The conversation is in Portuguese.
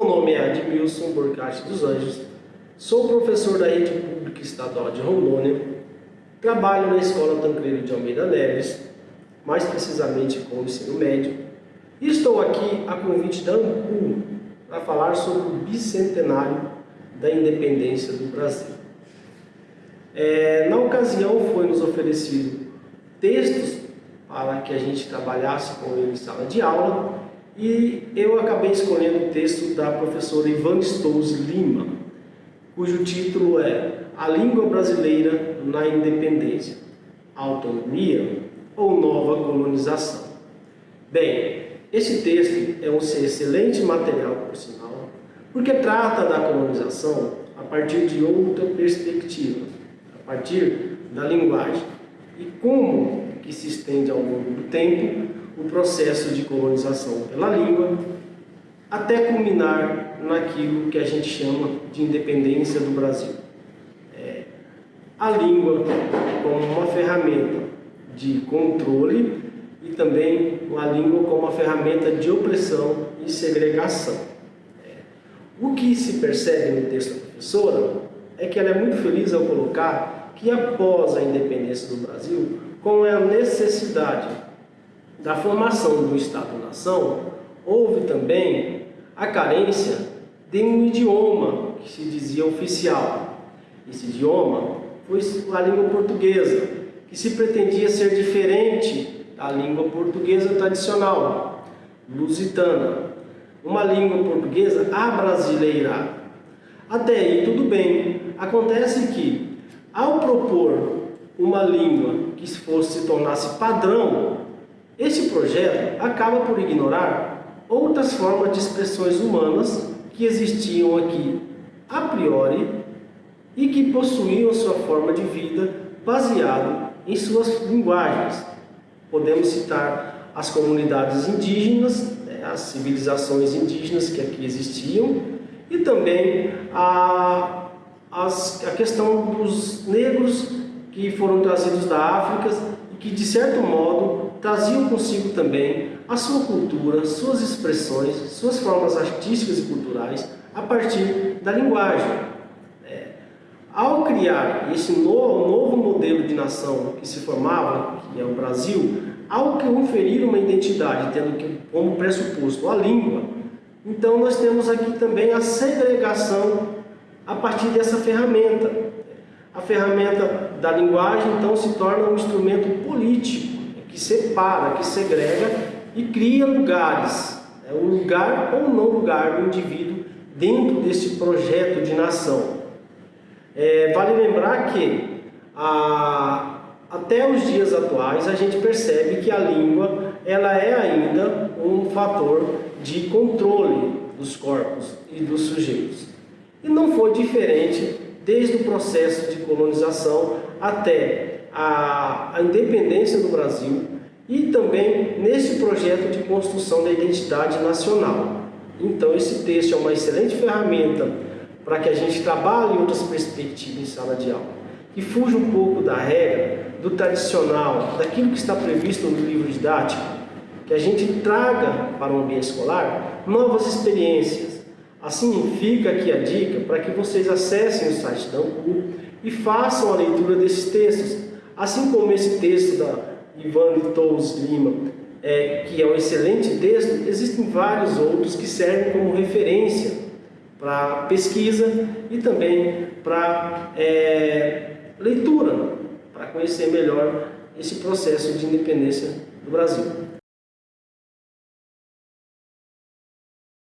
Meu nome é Admilson Borcati dos Anjos, sou professor da Rede Pública Estadual de Rondônia, trabalho na Escola Tancredo de Almeida Neves, mais precisamente com o ensino médio, e estou aqui a convite da ANCU para falar sobre o bicentenário da independência do Brasil. É, na ocasião foi nos oferecido textos para que a gente trabalhasse com ele em sala de aula e eu acabei escolhendo o texto da professora Ivan Stous Lima, cujo título é A Língua Brasileira na Independência, Autonomia ou Nova Colonização. Bem, esse texto é um excelente material, por sinal, porque trata da colonização a partir de outra perspectiva, a partir da linguagem e como que se estende ao longo do tempo o processo de colonização pela língua, até culminar naquilo que a gente chama de independência do Brasil. É, a língua como uma ferramenta de controle e também a língua como uma ferramenta de opressão e segregação. É, o que se percebe no texto da professora é que ela é muito feliz ao colocar que após a independência do Brasil, com a necessidade da formação do Estado-nação, houve também a carência de um idioma que se dizia oficial. Esse idioma foi a língua portuguesa, que se pretendia ser diferente da língua portuguesa tradicional, lusitana. Uma língua portuguesa abrasileirada. Até aí tudo bem. Acontece que, ao propor uma língua que fosse se tornasse padrão, esse projeto acaba por ignorar outras formas de expressões humanas que existiam aqui a priori e que possuíam sua forma de vida baseado em suas linguagens. Podemos citar as comunidades indígenas, né, as civilizações indígenas que aqui existiam e também a, as, a questão dos negros que foram trazidos da África e que, de certo modo, traziam consigo também a sua cultura, suas expressões, suas formas artísticas e culturais a partir da linguagem. É, ao criar esse novo, novo modelo de nação que se formava, que é o Brasil, ao conferir uma identidade, tendo como pressuposto a língua, então nós temos aqui também a segregação a partir dessa ferramenta. A ferramenta da linguagem, então, se torna um instrumento político, que separa, que segrega e cria lugares, é um lugar ou não lugar do indivíduo dentro desse projeto de nação. É, vale lembrar que a, até os dias atuais a gente percebe que a língua ela é ainda um fator de controle dos corpos e dos sujeitos. E não foi diferente desde o processo de colonização até a, a independência do Brasil e também nesse projeto de construção da identidade nacional. Então esse texto é uma excelente ferramenta para que a gente trabalhe outras perspectivas em sala de aula, que fuja um pouco da regra, do tradicional, daquilo que está previsto no livro didático, que a gente traga para o ambiente escolar novas experiências, Assim, fica aqui a dica para que vocês acessem o site da UNCU e façam a leitura desses textos. Assim como esse texto da Ivane Tous Lima, é, que é um excelente texto, existem vários outros que servem como referência para pesquisa e também para é, leitura, para conhecer melhor esse processo de independência do Brasil.